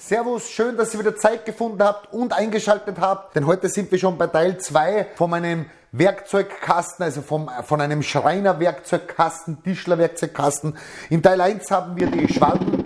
Servus, schön, dass ihr wieder Zeit gefunden habt und eingeschaltet habt, denn heute sind wir schon bei Teil 2 von meinem Werkzeugkasten, also vom, von einem Schreiner-Werkzeugkasten, Tischler-Werkzeugkasten. In Teil 1 haben wir die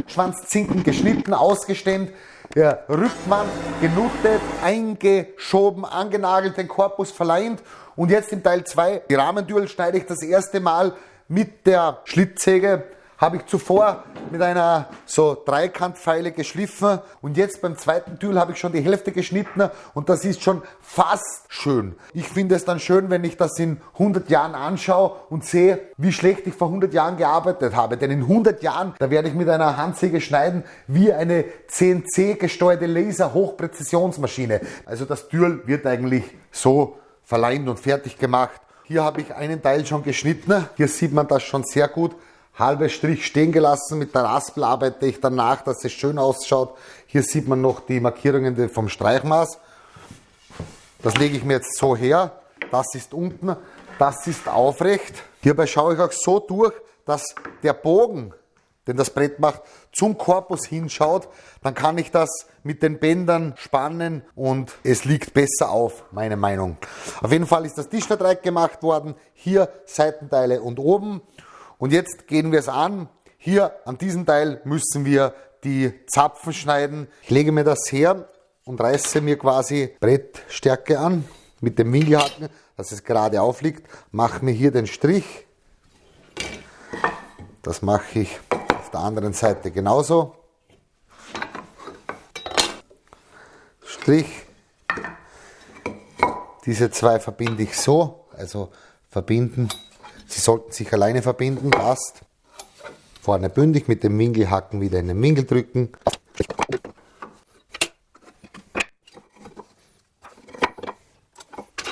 Schwanzzinken geschnitten, ausgestemmt, der Rückwand genuttet, eingeschoben, angenagelt, den Korpus verleimt und jetzt im Teil 2 die Rahmentüren schneide ich das erste Mal mit der Schlitzsäge habe ich zuvor mit einer so Dreikantpfeile geschliffen und jetzt beim zweiten Tüll habe ich schon die Hälfte geschnitten und das ist schon fast schön. Ich finde es dann schön, wenn ich das in 100 Jahren anschaue und sehe, wie schlecht ich vor 100 Jahren gearbeitet habe. Denn in 100 Jahren, da werde ich mit einer Handsäge schneiden wie eine CNC gesteuerte Laser-Hochpräzisionsmaschine. Also das Tüll wird eigentlich so verleimt und fertig gemacht. Hier habe ich einen Teil schon geschnitten. Hier sieht man das schon sehr gut halbe Strich stehen gelassen. Mit der Raspel arbeite ich danach, dass es schön ausschaut. Hier sieht man noch die Markierungen vom Streichmaß. Das lege ich mir jetzt so her. Das ist unten, das ist aufrecht. Hierbei schaue ich auch so durch, dass der Bogen, den das Brett macht, zum Korpus hinschaut. Dann kann ich das mit den Bändern spannen und es liegt besser auf, meine Meinung. Auf jeden Fall ist das Tischverdreieck gemacht worden. Hier Seitenteile und oben. Und jetzt gehen wir es an. Hier an diesem Teil müssen wir die Zapfen schneiden. Ich lege mir das her und reiße mir quasi Brettstärke an mit dem Winkelhaken, dass es gerade aufliegt. Mache mir hier den Strich. Das mache ich auf der anderen Seite genauso. Strich. Diese zwei verbinde ich so, also verbinden Sie sollten sich alleine verbinden, passt. Vorne bündig mit dem Winkelhaken wieder in den Winkel drücken.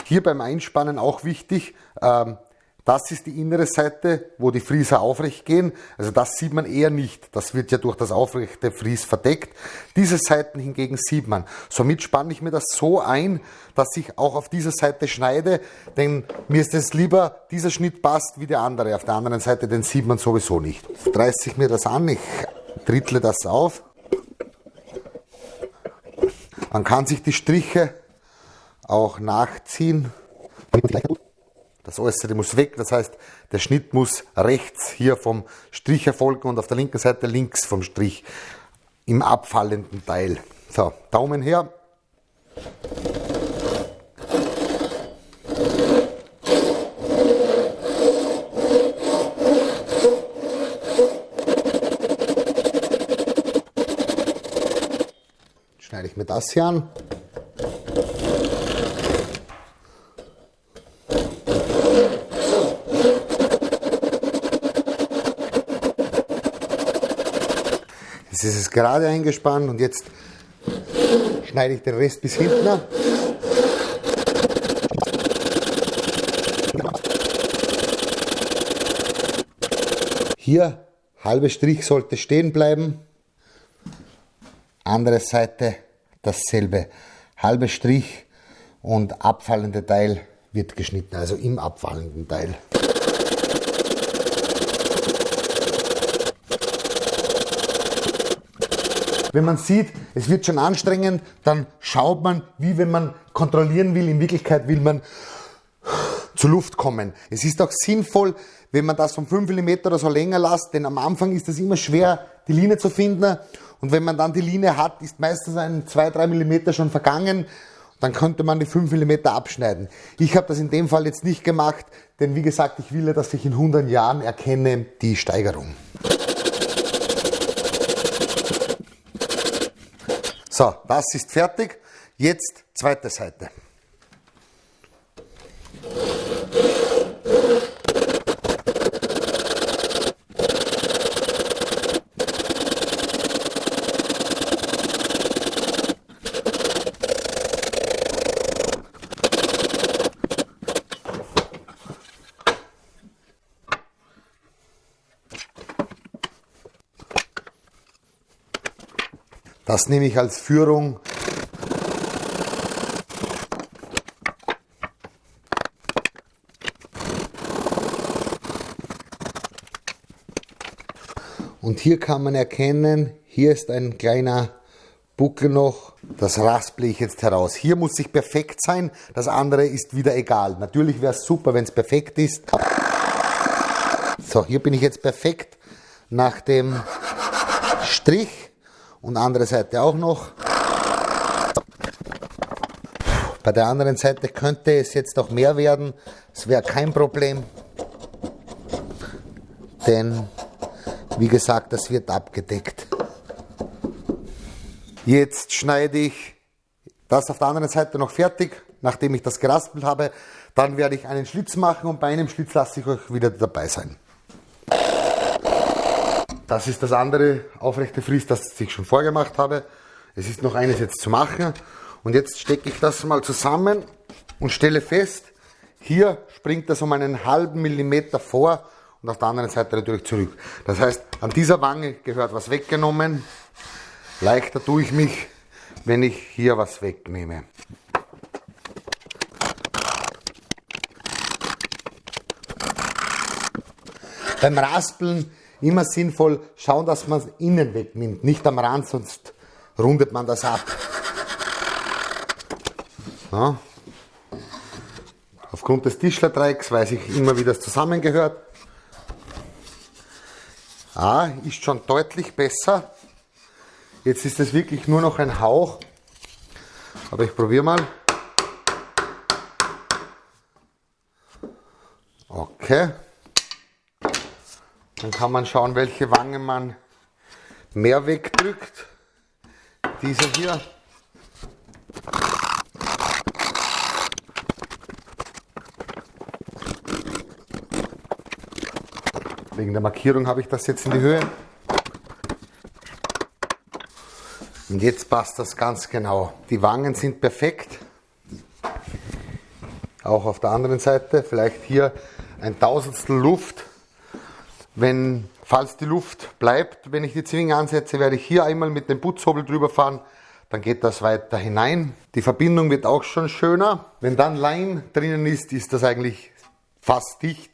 Hier beim Einspannen auch wichtig, ähm, das ist die innere Seite, wo die Frieser aufrecht gehen. Also das sieht man eher nicht. Das wird ja durch das aufrechte Fries verdeckt. Diese Seiten hingegen sieht man. Somit spanne ich mir das so ein, dass ich auch auf dieser Seite schneide, denn mir ist es lieber, dieser Schnitt passt wie der andere. Auf der anderen Seite, den sieht man sowieso nicht. Reiße ich mir das an, ich drittle das auf. Man kann sich die Striche auch nachziehen. Das Äußere muss weg, das heißt, der Schnitt muss rechts hier vom Strich erfolgen und auf der linken Seite links vom Strich im abfallenden Teil. So, Daumen her. Schneide ich mir das hier an. Jetzt ist es gerade eingespannt und jetzt schneide ich den Rest bis hinten ab. Hier, halbe Strich sollte stehen bleiben. Andere Seite dasselbe. Halbe Strich und abfallende Teil wird geschnitten, also im abfallenden Teil. Wenn man sieht, es wird schon anstrengend, dann schaut man, wie wenn man kontrollieren will. In Wirklichkeit will man zur Luft kommen. Es ist auch sinnvoll, wenn man das von 5 mm oder so länger lässt, denn am Anfang ist es immer schwer, die Linie zu finden. Und wenn man dann die Linie hat, ist meistens ein 2-3 mm schon vergangen. Dann könnte man die 5 mm abschneiden. Ich habe das in dem Fall jetzt nicht gemacht, denn wie gesagt, ich will ja, dass ich in 100 Jahren erkenne die Steigerung. So, das ist fertig. Jetzt zweite Seite. Das nehme ich als Führung. Und hier kann man erkennen, hier ist ein kleiner Buckel noch. Das rasple ich jetzt heraus. Hier muss ich perfekt sein, das andere ist wieder egal. Natürlich wäre es super, wenn es perfekt ist. So, hier bin ich jetzt perfekt nach dem Strich und andere Seite auch noch. Bei der anderen Seite könnte es jetzt auch mehr werden. Es wäre kein Problem. Denn, wie gesagt, das wird abgedeckt. Jetzt schneide ich das auf der anderen Seite noch fertig, nachdem ich das geraspelt habe. Dann werde ich einen Schlitz machen und bei einem Schlitz lasse ich euch wieder dabei sein. Das ist das andere aufrechte Fries, das ich schon vorgemacht habe. Es ist noch eines jetzt zu machen. Und jetzt stecke ich das mal zusammen und stelle fest, hier springt das um einen halben Millimeter vor und auf der anderen Seite natürlich zurück. Das heißt, an dieser Wange gehört was weggenommen. Leichter tue ich mich, wenn ich hier was wegnehme. Beim Raspeln immer sinnvoll schauen, dass man es innen wegnimmt, nicht am Rand, sonst rundet man das ab. Ja. Aufgrund des Tischlerdreiecks weiß ich immer, wie das zusammengehört. Ah, ist schon deutlich besser. Jetzt ist es wirklich nur noch ein Hauch. Aber ich probiere mal. Okay. Dann kann man schauen, welche Wange man mehr wegdrückt. Diese hier. Wegen der Markierung habe ich das jetzt in die Höhe. Und jetzt passt das ganz genau. Die Wangen sind perfekt. Auch auf der anderen Seite. Vielleicht hier ein Tausendstel Luft. Wenn, falls die Luft bleibt, wenn ich die Zwinge ansetze, werde ich hier einmal mit dem Putzhobel drüber fahren. Dann geht das weiter hinein. Die Verbindung wird auch schon schöner. Wenn dann Leim drinnen ist, ist das eigentlich fast dicht.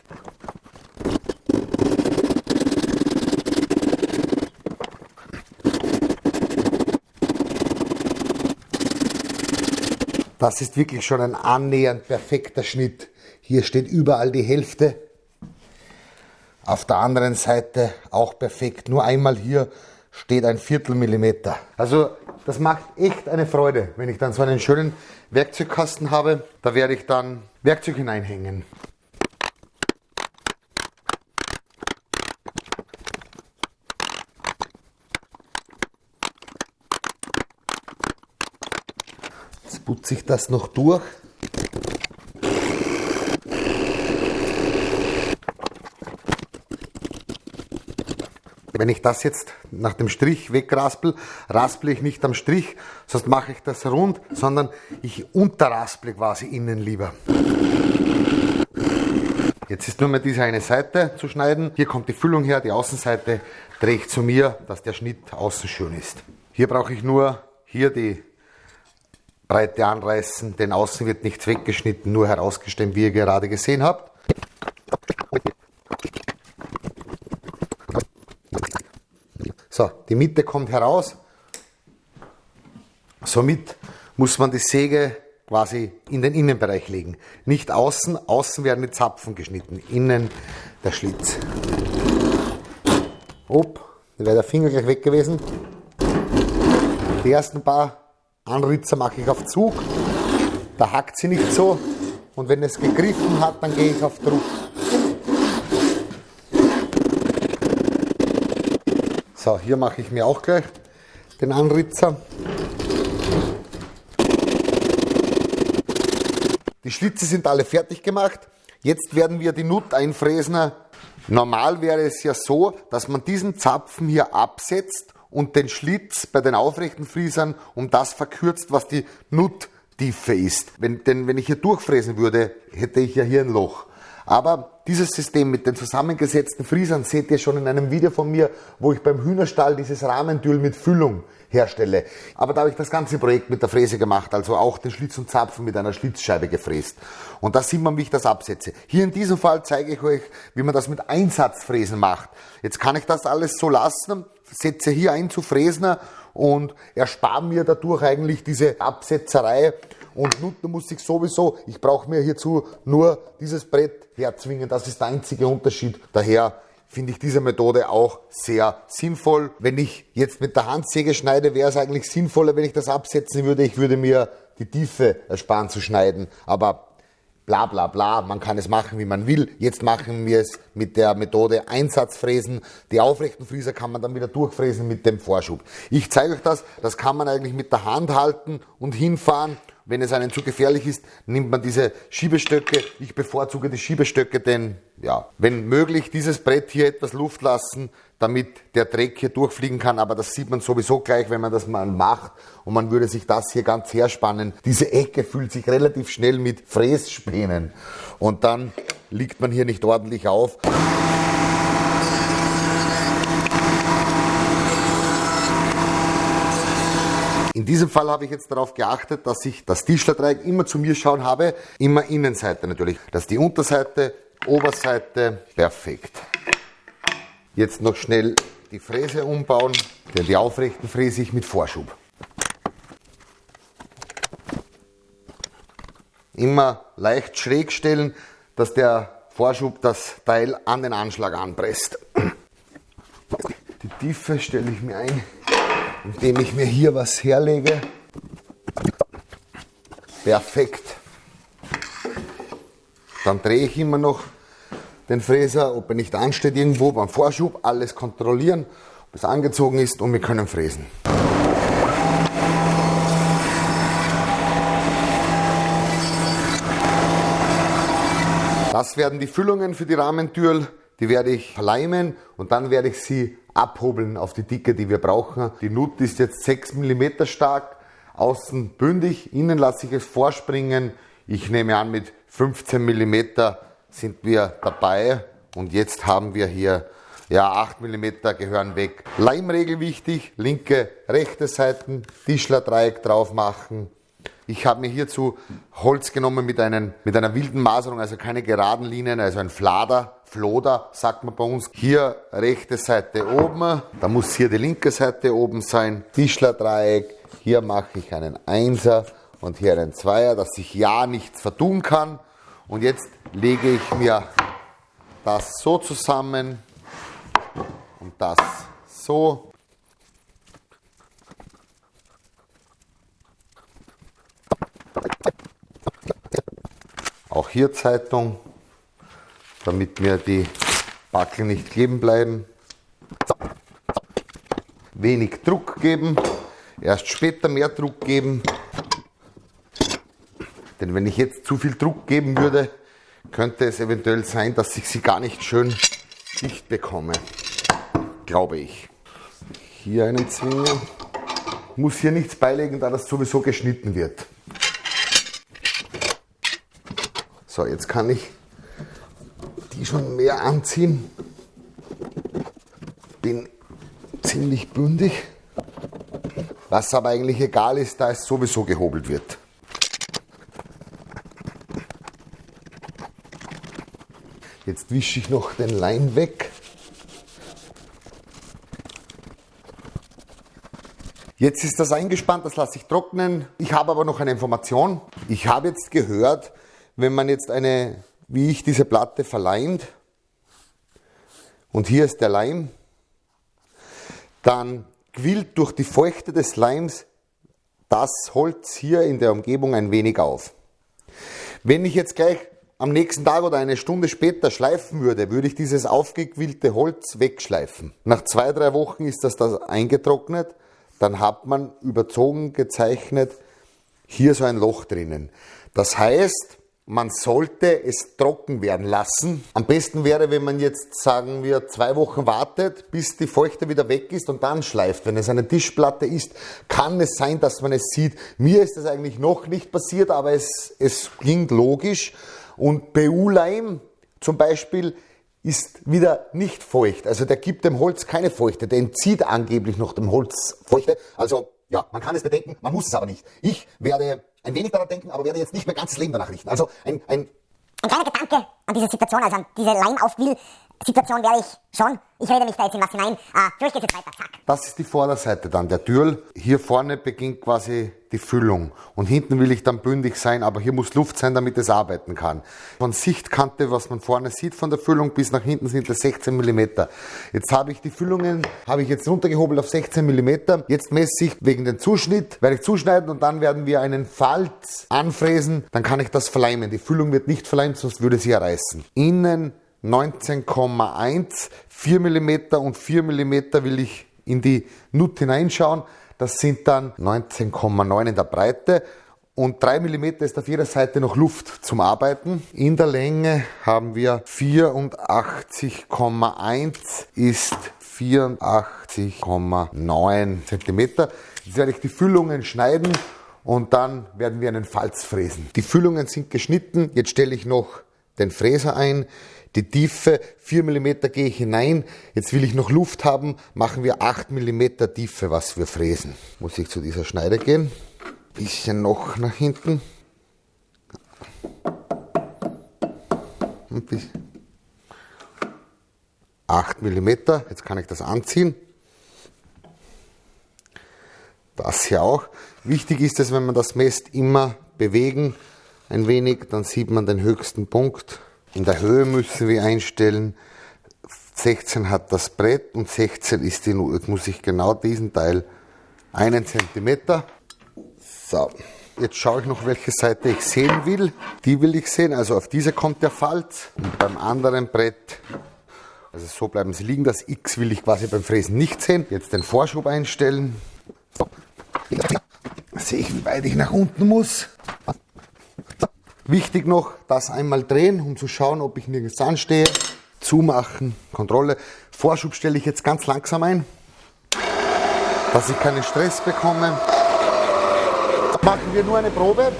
Das ist wirklich schon ein annähernd perfekter Schnitt. Hier steht überall die Hälfte. Auf der anderen Seite auch perfekt. Nur einmal hier steht ein Viertelmillimeter. Also das macht echt eine Freude, wenn ich dann so einen schönen Werkzeugkasten habe. Da werde ich dann Werkzeug hineinhängen. putze ich das noch durch. Wenn ich das jetzt nach dem Strich wegraspel, raspel ich nicht am Strich, sonst mache ich das rund, sondern ich unterrasple quasi innen lieber. Jetzt ist nur mehr diese eine Seite zu schneiden. Hier kommt die Füllung her, die Außenseite drehe ich zu mir, dass der Schnitt außen schön ist. Hier brauche ich nur hier die Breite anreißen, denn außen wird nichts weggeschnitten, nur herausgestemmt, wie ihr gerade gesehen habt. So, die Mitte kommt heraus. Somit muss man die Säge quasi in den Innenbereich legen. Nicht außen, außen werden die Zapfen geschnitten, innen der Schlitz. Upp, da wäre der Finger gleich weg gewesen. Die ersten paar Anritzer mache ich auf Zug, da hackt sie nicht so und wenn es gegriffen hat, dann gehe ich auf Druck. So, hier mache ich mir auch gleich den Anritzer. Die Schlitze sind alle fertig gemacht. Jetzt werden wir die Nut einfräsen. Normal wäre es ja so, dass man diesen Zapfen hier absetzt und den Schlitz bei den aufrechten Friesern um das verkürzt, was die Nuttiefe ist. Wenn, denn wenn ich hier durchfräsen würde, hätte ich ja hier ein Loch. Aber dieses System mit den zusammengesetzten Friesern seht ihr schon in einem Video von mir, wo ich beim Hühnerstall dieses Rahmentül mit Füllung herstelle. Aber da habe ich das ganze Projekt mit der Fräse gemacht, also auch den Schlitz und Zapfen mit einer Schlitzscheibe gefräst. Und da sieht man, wie ich das absetze. Hier in diesem Fall zeige ich euch, wie man das mit Einsatzfräsen macht. Jetzt kann ich das alles so lassen, setze hier ein zu Fräsner und erspare mir dadurch eigentlich diese Absetzerei und nun muss ich sowieso, ich brauche mir hierzu nur dieses Brett herzwingen, das ist der einzige Unterschied. Daher finde ich diese Methode auch sehr sinnvoll. Wenn ich jetzt mit der Handsäge schneide, wäre es eigentlich sinnvoller, wenn ich das absetzen würde. Ich würde mir die Tiefe ersparen zu schneiden. Aber bla bla bla, man kann es machen, wie man will. Jetzt machen wir es mit der Methode Einsatzfräsen. Die aufrechten Frieser kann man dann wieder durchfräsen mit dem Vorschub. Ich zeige euch das, das kann man eigentlich mit der Hand halten und hinfahren. Wenn es einem zu gefährlich ist, nimmt man diese Schiebestöcke. Ich bevorzuge die Schiebestöcke, denn ja, wenn möglich, dieses Brett hier etwas Luft lassen, damit der Dreck hier durchfliegen kann. Aber das sieht man sowieso gleich, wenn man das mal macht. Und man würde sich das hier ganz herspannen. Diese Ecke fühlt sich relativ schnell mit Frässpänen. Und dann liegt man hier nicht ordentlich auf. In diesem Fall habe ich jetzt darauf geachtet, dass ich das Tischlerdreieck immer zu mir schauen habe, immer Innenseite natürlich. Das ist die Unterseite, Oberseite, perfekt. Jetzt noch schnell die Fräse umbauen, denn die aufrechten fräse ich mit Vorschub. Immer leicht schräg stellen, dass der Vorschub das Teil an den Anschlag anpresst. Die Tiefe stelle ich mir ein, indem ich mir hier was herlege. Perfekt. Dann drehe ich immer noch den Fräser, ob er nicht ansteht irgendwo beim Vorschub, alles kontrollieren, ob es angezogen ist und wir können fräsen. Das werden die Füllungen für die Rahmentür, die werde ich verleimen und dann werde ich sie abhobeln auf die Dicke, die wir brauchen. Die Nut ist jetzt 6 mm stark, außen bündig, innen lasse ich es vorspringen. Ich nehme an, mit 15 mm sind wir dabei und jetzt haben wir hier ja, 8 mm gehören weg. Leimregel wichtig, linke, rechte Seiten, Tischlerdreieck drauf machen. Ich habe mir hierzu Holz genommen mit, einem, mit einer wilden Maserung, also keine geraden Linien, also ein Flader, Floder, sagt man bei uns. Hier rechte Seite oben, da muss hier die linke Seite oben sein. Tischlerdreieck, hier mache ich einen Einser und hier einen Zweier, dass sich ja nichts vertun kann. Und jetzt lege ich mir das so zusammen und das so. Auch hier Zeitung, damit mir die Backel nicht kleben bleiben. Wenig Druck geben, erst später mehr Druck geben. Denn wenn ich jetzt zu viel Druck geben würde, könnte es eventuell sein, dass ich sie gar nicht schön dicht bekomme. Glaube ich. Hier einen Zwinge. Muss hier nichts beilegen, da das sowieso geschnitten wird. So, jetzt kann ich die schon mehr anziehen. Bin ziemlich bündig. Was aber eigentlich egal ist, da es sowieso gehobelt wird. Jetzt wische ich noch den Leim weg. Jetzt ist das eingespannt, das lasse ich trocknen. Ich habe aber noch eine Information. Ich habe jetzt gehört, wenn man jetzt eine, wie ich diese Platte verleimt, und hier ist der Leim, dann quillt durch die Feuchte des Leims das Holz hier in der Umgebung ein wenig auf. Wenn ich jetzt gleich am nächsten Tag oder eine Stunde später schleifen würde, würde ich dieses aufgequillte Holz wegschleifen. Nach zwei, drei Wochen ist das da eingetrocknet, dann hat man überzogen gezeichnet hier so ein Loch drinnen. Das heißt, man sollte es trocken werden lassen. Am besten wäre, wenn man jetzt, sagen wir, zwei Wochen wartet, bis die Feuchte wieder weg ist und dann schleift. Wenn es eine Tischplatte ist, kann es sein, dass man es sieht. Mir ist das eigentlich noch nicht passiert, aber es, es klingt logisch. Und BU-Leim zum Beispiel ist wieder nicht feucht. Also der gibt dem Holz keine Feuchte. Der entzieht angeblich noch dem Holz Feuchte. Also ja, man kann es bedenken, man muss es aber nicht. Ich werde ein wenig daran denken, aber werde jetzt nicht mein ganzes Leben danach richten. Also ein, ein ein kleiner Gedanke an diese Situation, also an diese Line-Aufwill-Situation wäre ich schon. Ich rede mich da jetzt in was hinein. Ah, für euch geht's jetzt weiter. Zack. Das ist die Vorderseite dann, der Türl. Hier vorne beginnt quasi die Füllung. Und hinten will ich dann bündig sein, aber hier muss Luft sein, damit es arbeiten kann. Von Sichtkante, was man vorne sieht von der Füllung, bis nach hinten sind das 16 mm. Jetzt habe ich die Füllungen, habe ich jetzt runtergehobelt auf 16 mm. Jetzt messe ich wegen dem Zuschnitt, werde ich zuschneiden und dann werden wir einen Falz anfräsen. Dann kann ich das verleimen. Die Füllung wird nicht verleimt, sonst würde sie ja reißen. Innen 19,1, 4 mm und 4 mm will ich in die Nut hineinschauen. Das sind dann 19,9 in der Breite und 3 mm ist auf jeder Seite noch Luft zum Arbeiten. In der Länge haben wir 84,1 ist 84,9 cm. Jetzt werde ich die Füllungen schneiden und dann werden wir einen Falz fräsen. Die Füllungen sind geschnitten. Jetzt stelle ich noch den Fräser ein. Die Tiefe, 4 mm gehe ich hinein. Jetzt will ich noch Luft haben, machen wir 8 mm Tiefe, was wir fräsen. Muss ich zu dieser Schneide gehen. Bisschen noch nach hinten. Ein bisschen. 8 mm, jetzt kann ich das anziehen. Das hier auch. Wichtig ist es, wenn man das messt, immer bewegen ein wenig, dann sieht man den höchsten Punkt. In der Höhe müssen wir einstellen, 16 hat das Brett und 16 ist die Not. Jetzt muss ich genau diesen Teil einen Zentimeter. So, jetzt schaue ich noch, welche Seite ich sehen will. Die will ich sehen, also auf diese kommt der Falz und beim anderen Brett, also so bleiben sie liegen. Das X will ich quasi beim Fräsen nicht sehen. Jetzt den Vorschub einstellen. Sehe ich, wie weit ich nach unten muss. Wichtig noch, das einmal drehen, um zu schauen, ob ich nirgends anstehe. Zumachen, Kontrolle. Vorschub stelle ich jetzt ganz langsam ein, dass ich keinen Stress bekomme. Machen wir nur eine Probe.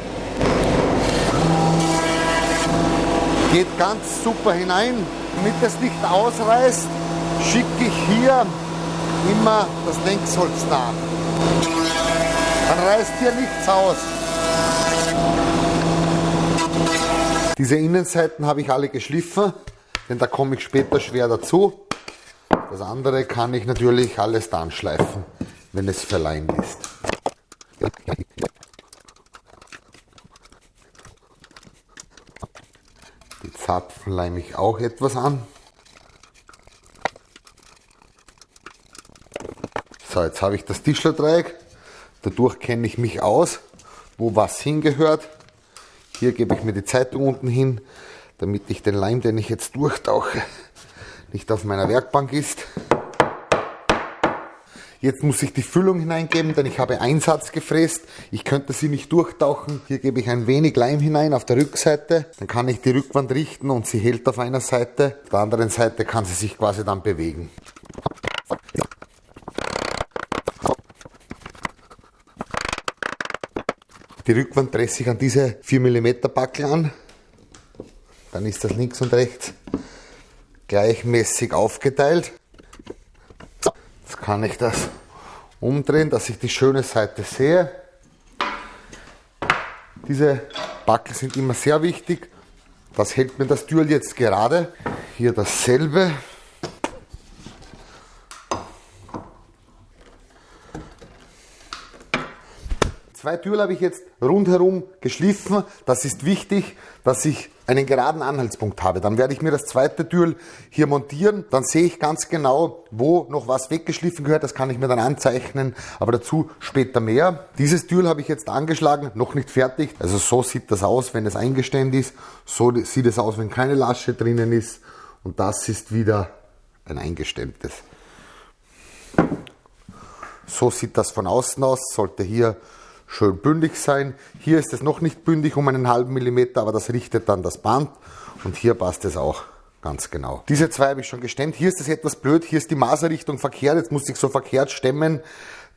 Geht ganz super hinein. Damit es nicht ausreißt, schicke ich hier immer das Längsholz nach. Dann reißt hier nichts aus. Diese Innenseiten habe ich alle geschliffen, denn da komme ich später schwer dazu. Das andere kann ich natürlich alles dann schleifen, wenn es verleimt ist. Die Zapfen leime ich auch etwas an. So, jetzt habe ich das Tischlerdreieck. Dadurch kenne ich mich aus, wo was hingehört. Hier gebe ich mir die Zeitung unten hin, damit ich den Leim, den ich jetzt durchtauche, nicht auf meiner Werkbank ist. Jetzt muss ich die Füllung hineingeben, denn ich habe Einsatz gefräst. Ich könnte sie nicht durchtauchen. Hier gebe ich ein wenig Leim hinein auf der Rückseite. Dann kann ich die Rückwand richten und sie hält auf einer Seite. Auf der anderen Seite kann sie sich quasi dann bewegen. Die Rückwand presse ich an diese 4 mm Backel an. Dann ist das links und rechts gleichmäßig aufgeteilt. Jetzt kann ich das umdrehen, dass ich die schöne Seite sehe. Diese Backel sind immer sehr wichtig. Das hält mir das Türl jetzt gerade. Hier dasselbe. Zwei Türen habe ich jetzt rundherum geschliffen. Das ist wichtig, dass ich einen geraden Anhaltspunkt habe. Dann werde ich mir das zweite Türl hier montieren. Dann sehe ich ganz genau, wo noch was weggeschliffen gehört. Das kann ich mir dann anzeichnen, aber dazu später mehr. Dieses Türl habe ich jetzt angeschlagen, noch nicht fertig. Also so sieht das aus, wenn es eingestemmt ist. So sieht es aus, wenn keine Lasche drinnen ist. Und das ist wieder ein eingestemmtes. So sieht das von außen aus. Sollte hier schön bündig sein. Hier ist es noch nicht bündig um einen halben Millimeter, aber das richtet dann das Band und hier passt es auch ganz genau. Diese zwei habe ich schon gestemmt. Hier ist es etwas blöd, hier ist die Maserrichtung verkehrt, jetzt muss ich so verkehrt stemmen.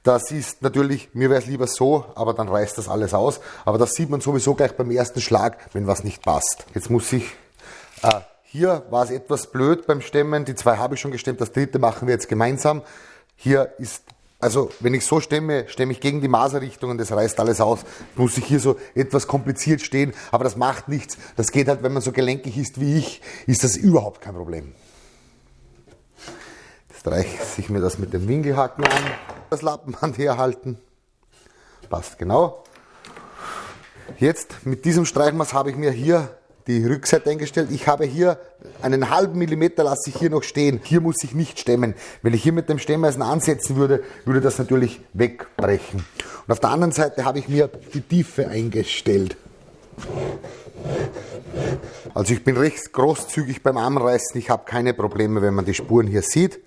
Das ist natürlich, mir wäre es lieber so, aber dann reißt das alles aus. Aber das sieht man sowieso gleich beim ersten Schlag, wenn was nicht passt. Jetzt muss ich äh, Hier war es etwas blöd beim Stemmen. Die zwei habe ich schon gestemmt, das dritte machen wir jetzt gemeinsam. Hier ist, also wenn ich so stemme, stemme ich gegen die Maserrichtung und das reißt alles aus. Muss ich hier so etwas kompliziert stehen, aber das macht nichts. Das geht halt, wenn man so gelenkig ist wie ich, ist das überhaupt kein Problem. Jetzt reiche ich mir das mit dem Winkelhaken an. Das Lappenband herhalten. Passt genau. Jetzt mit diesem Streichmaß habe ich mir hier die Rückseite eingestellt. Ich habe hier einen halben Millimeter lasse ich hier noch stehen. Hier muss ich nicht stemmen. Wenn ich hier mit dem Stemmeisen ansetzen würde, würde das natürlich wegbrechen. Und auf der anderen Seite habe ich mir die Tiefe eingestellt. Also ich bin recht großzügig beim Armreißen. Ich habe keine Probleme, wenn man die Spuren hier sieht.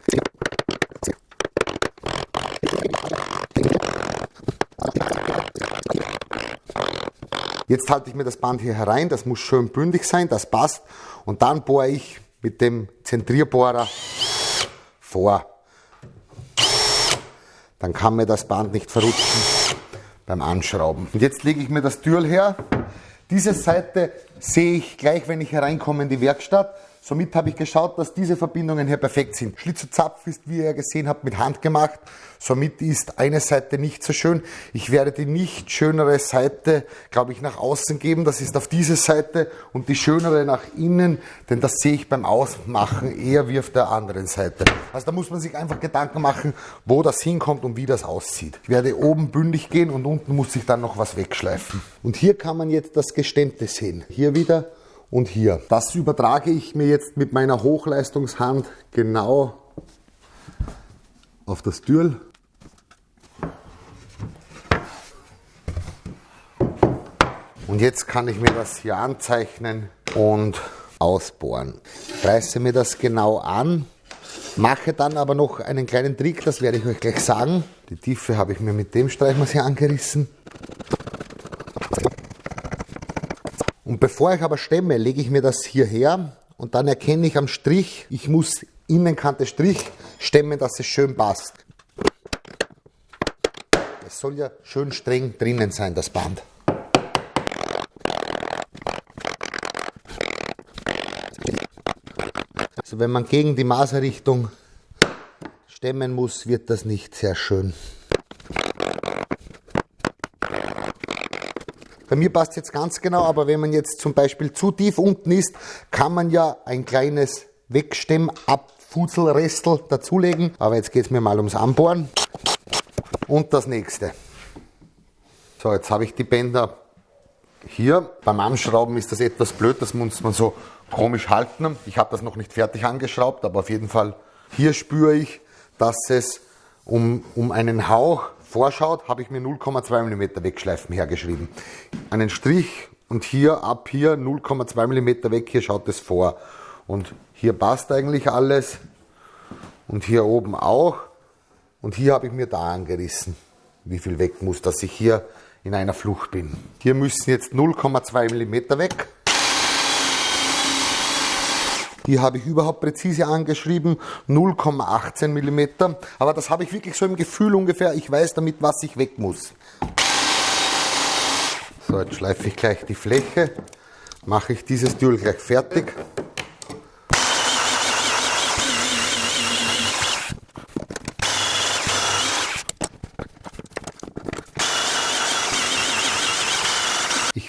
Jetzt halte ich mir das Band hier herein, das muss schön bündig sein, das passt. Und dann bohre ich mit dem Zentrierbohrer vor. Dann kann mir das Band nicht verrutschen beim Anschrauben. Und jetzt lege ich mir das Türl her. Diese Seite sehe ich gleich, wenn ich hereinkomme in die Werkstatt. Somit habe ich geschaut, dass diese Verbindungen hier perfekt sind. Schlitz und Zapf ist, wie ihr gesehen habt, mit Hand gemacht. Somit ist eine Seite nicht so schön. Ich werde die nicht schönere Seite, glaube ich, nach außen geben. Das ist auf diese Seite und die schönere nach innen, denn das sehe ich beim Ausmachen eher wie auf der anderen Seite. Also da muss man sich einfach Gedanken machen, wo das hinkommt und wie das aussieht. Ich werde oben bündig gehen und unten muss ich dann noch was wegschleifen. Und hier kann man jetzt das Gestemmte sehen. Hier wieder und hier. Das übertrage ich mir jetzt mit meiner Hochleistungshand genau auf das Türl. Und jetzt kann ich mir das hier anzeichnen und ausbohren. Reiße mir das genau an, mache dann aber noch einen kleinen Trick, das werde ich euch gleich sagen. Die Tiefe habe ich mir mit dem Streichmaß hier angerissen. Und bevor ich aber stemme, lege ich mir das hierher und dann erkenne ich am Strich, ich muss Innenkante Strich stemmen, dass es schön passt. Es soll ja schön streng drinnen sein, das Band. Also wenn man gegen die Maserrichtung stemmen muss, wird das nicht sehr schön. Bei mir passt jetzt ganz genau, aber wenn man jetzt zum Beispiel zu tief unten ist, kann man ja ein kleines Wegstemmabfuzelrestel dazulegen. Aber jetzt geht es mir mal ums Anbohren. Und das nächste. So, jetzt habe ich die Bänder hier. Beim Anschrauben ist das etwas blöd, das muss man so komisch halten. Ich habe das noch nicht fertig angeschraubt, aber auf jeden Fall hier spüre ich, dass es um, um einen Hauch vorschaut, habe ich mir 0,2 mm Wegschleifen hergeschrieben. Einen Strich und hier ab hier 0,2 mm weg, hier schaut es vor. Und hier passt eigentlich alles und hier oben auch. Und hier habe ich mir da angerissen, wie viel weg muss, dass ich hier in einer Flucht bin. Hier müssen jetzt 0,2 mm weg. Die habe ich überhaupt präzise angeschrieben, 0,18 mm. Aber das habe ich wirklich so im Gefühl ungefähr. Ich weiß damit, was ich weg muss. So, jetzt schleife ich gleich die Fläche. Mache ich dieses Dübel gleich fertig.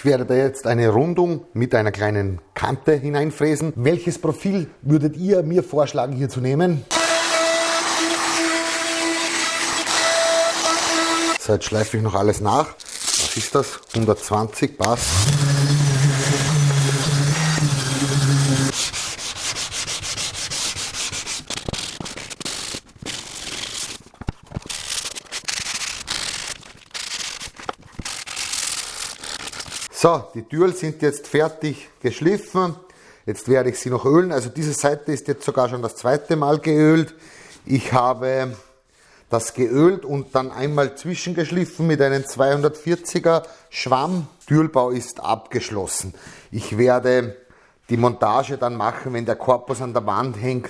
Ich werde da jetzt eine Rundung mit einer kleinen Kante hineinfräsen. Welches Profil würdet ihr mir vorschlagen hier zu nehmen? So, jetzt schleife ich noch alles nach. Was ist das? 120 passt. So, die Türen sind jetzt fertig geschliffen. Jetzt werde ich sie noch ölen. Also diese Seite ist jetzt sogar schon das zweite Mal geölt. Ich habe das geölt und dann einmal zwischengeschliffen mit einem 240er Schwamm. Türbau ist abgeschlossen. Ich werde die Montage dann machen, wenn der Korpus an der Wand hängt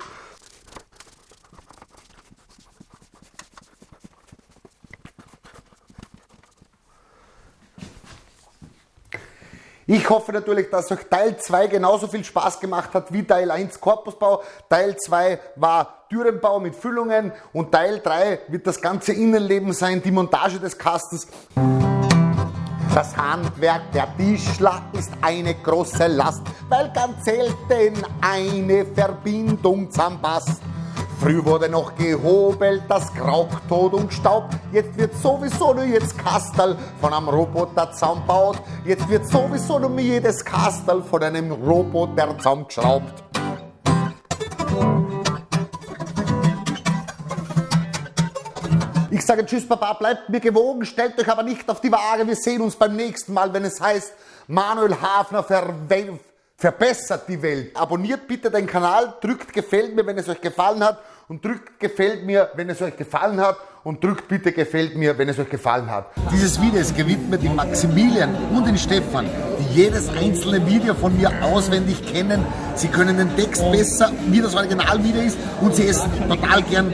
Ich hoffe natürlich, dass euch Teil 2 genauso viel Spaß gemacht hat wie Teil 1 Korpusbau. Teil 2 war Türenbau mit Füllungen und Teil 3 wird das ganze Innenleben sein, die Montage des Kastens. Das Handwerk der Tischler ist eine große Last, weil ganz selten eine Verbindung zusammenpasst. Früh wurde noch gehobelt, das Krauk tot und Staub. Jetzt wird sowieso nur jetzt Kastel von einem Roboter zusammenbaut. Jetzt wird sowieso nur jedes Kastel von einem Roboter zusammengeschraubt. Ich sage Tschüss, Papa, bleibt mir gewogen, stellt euch aber nicht auf die Waage. Wir sehen uns beim nächsten Mal, wenn es heißt, Manuel Hafner verwendet verbessert die Welt. Abonniert bitte den Kanal, drückt gefällt mir, wenn es euch gefallen hat und drückt gefällt mir, wenn es euch gefallen hat und drückt bitte gefällt mir, wenn es euch gefallen hat. Dieses Video ist gewidmet dem Maximilian und den Stefan, die jedes einzelne Video von mir auswendig kennen. Sie können den Text besser, wie das Originalvideo ist und sie essen total gern